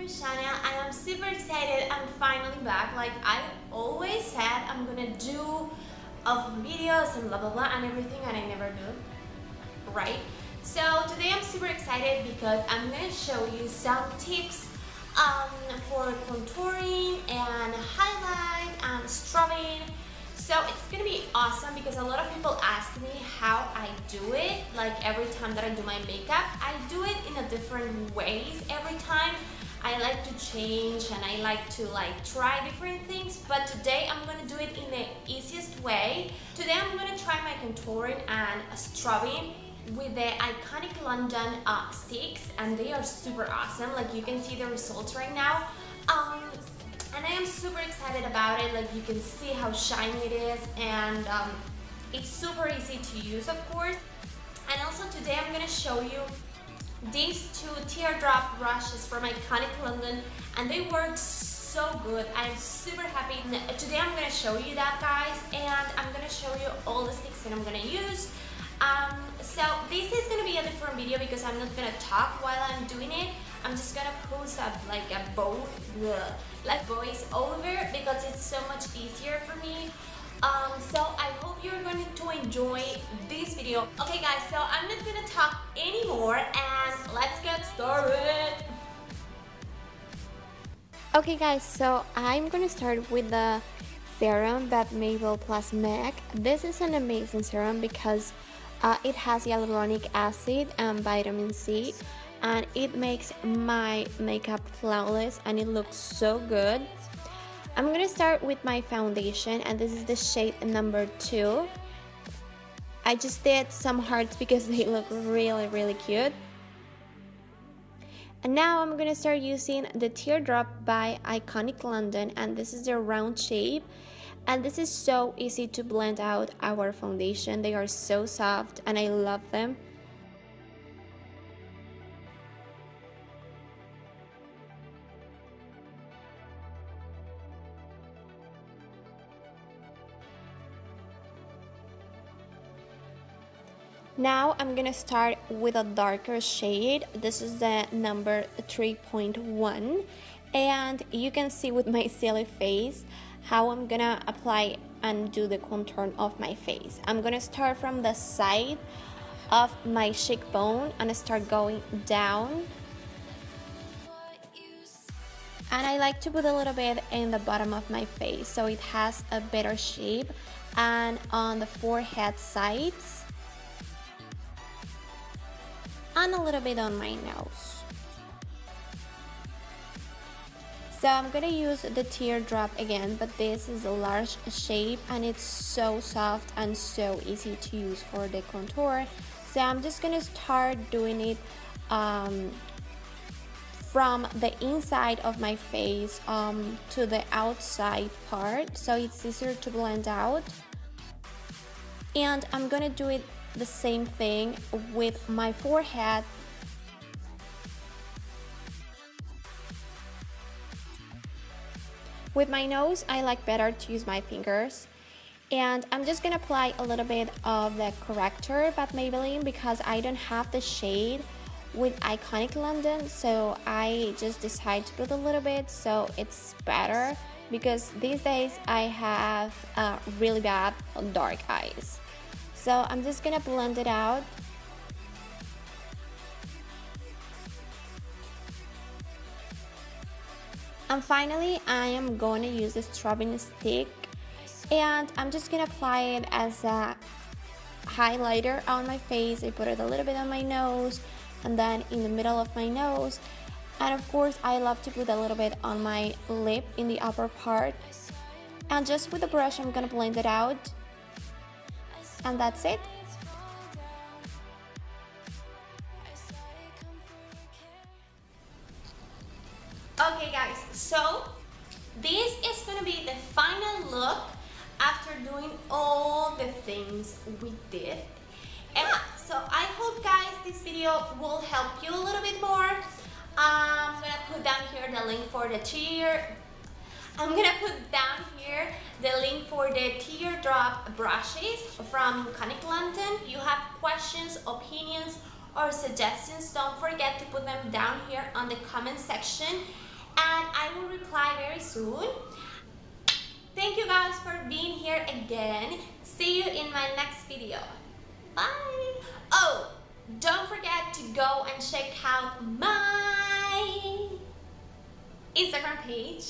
my channel. I am super excited I'm finally back. Like I always said I'm gonna do of videos and blah blah blah and everything and I never do. Right? So today I'm super excited because I'm gonna show you some tips um, for contouring and highlight and strobing so it's gonna be awesome because a lot of people ask me how I do it like every time that I do my makeup I do it in a different ways every time I like to change and I like to like try different things but today I'm gonna do it in the easiest way. Today I'm gonna try my contouring and strobing with the iconic London uh, sticks and they are super awesome. Like you can see the results right now. Um, and I am super excited about it. Like you can see how shiny it is and um, it's super easy to use of course. And also today I'm gonna show you these two teardrop brushes from iconic London and they work so good I'm super happy today I'm gonna show you that guys and I'm gonna show you all the sticks that I'm gonna use um, so this is gonna be a different video because I'm not gonna talk while I'm doing it. I'm just gonna post up like a boat, like voice over because it's so much easier for me. Um, so I hope you're going to enjoy this video. Okay guys, so I'm not gonna talk anymore and let's get started. Okay guys, so I'm gonna start with the serum that Maybelline Plus MAC. This is an amazing serum because uh, it has hyaluronic acid and vitamin C and it makes my makeup flawless and it looks so good. I'm gonna start with my foundation and this is the shade number 2. I just did some hearts because they look really really cute. And now I'm gonna start using the Teardrop by Iconic London and this is the round shape and this is so easy to blend out our foundation they are so soft and I love them Now I'm gonna start with a darker shade. This is the number 3.1 and you can see with my silly face how I'm gonna apply and do the contour of my face. I'm gonna start from the side of my cheekbone and start going down. And I like to put a little bit in the bottom of my face so it has a better shape and on the forehead sides and a little bit on my nose. So I'm gonna use the teardrop again, but this is a large shape and it's so soft and so easy to use for the contour. So I'm just gonna start doing it um, from the inside of my face um, to the outside part so it's easier to blend out and I'm gonna do it the same thing with my forehead With my nose, I like better to use my fingers. And I'm just gonna apply a little bit of the corrector by Maybelline because I don't have the shade with Iconic London so I just decided to put a little bit so it's better because these days I have uh, really bad dark eyes. So I'm just gonna blend it out And finally, I am to use the strobing stick and I'm just to apply it as a highlighter on my face. I put it a little bit on my nose and then in the middle of my nose. And of course, I love to put a little bit on my lip in the upper part. And just with the brush, I'm to blend it out. And that's it. Okay guys, so this is gonna be the final look after doing all the things we did. And ah. so I hope guys this video will help you a little bit more. I'm gonna put down here the link for the tear. I'm gonna put down here the link for the brushes from Iconic London. You have questions, opinions, or suggestions, don't forget to put them down here on the comment section and I will reply very soon. Thank you guys for being here again. See you in my next video. Bye! Oh, don't forget to go and check out my Instagram page